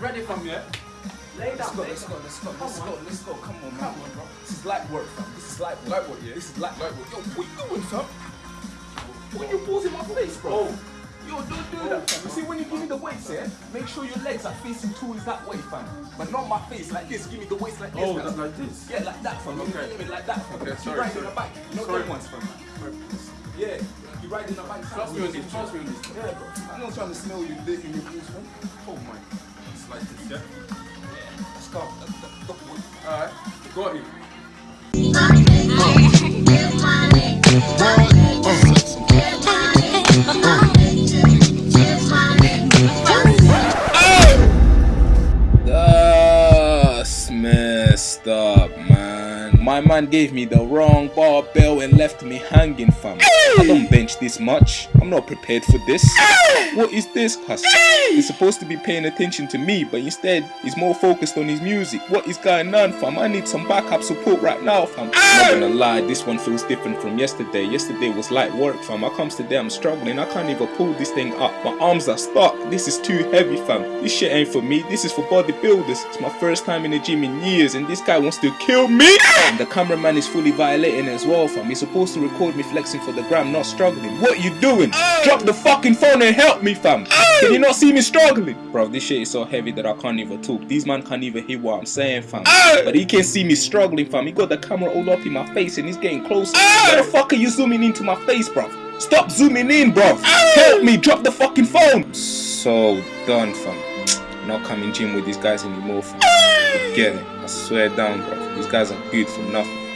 ready from here? Lay Let's go, let's go, let's go, let's go, let's go. Come on. Come on, bro. This is light work, fam. This is light work. Light work, yeah. This is light, light work. Yo, what you doing, fam? What you balls in my face, bro? Oh. Yo, don't do Oh, that, fam. You see, when you give me the weights, yeah, make sure your legs are facing towards that way, fam. But not my face, like this. Give me the weights like this. Oh, fam. like this? Yeah, like that, fam. Okay. You me like that, fam. Okay, sorry, in sorry. the bike. You know Sorry. them ones, fam. Yeah, you ride in the bike. Trust me on this, trust me on this. Yeah, bro. I'm not trying to smell you dick in your balls, fam. Oh my. Yeah? Go. Alright, got him. That's messed up, man. My man gave me the wrong barbell and left me hanging, fam. I don't bench this much. I'm not prepared for this. What is this, cuz? He's supposed to be paying attention to me, but instead, he's more focused on his music. What is going on, fam? I need some backup support right now, fam. Not gonna lie, this one feels different from yesterday. Yesterday was light work, fam. I comes today, I'm struggling. I can't even pull this thing up. My arms are stuck. This is too heavy, fam. This shit ain't for me. This is for bodybuilders. It's my first time in the gym in years, and this guy wants to kill me. The cameraman is fully violating as well, fam. He's supposed to record me flexing for the gram, not struggling. What you doing? Drop the fucking phone and help me, fam. Can you not see me struggling? Bro, this shit is so heavy that I can't even talk. These man can't even hear what I'm saying, fam. But he can see me struggling, fam. He got the camera all up in my face and he's getting closer. Why the fuck are you zooming into my face, bro? Stop zooming in, bro. Help me, drop the fucking phone. So done, fam. Not coming to gym with these guys anymore, fam. It. I swear down, bro. These guys are good for nothing.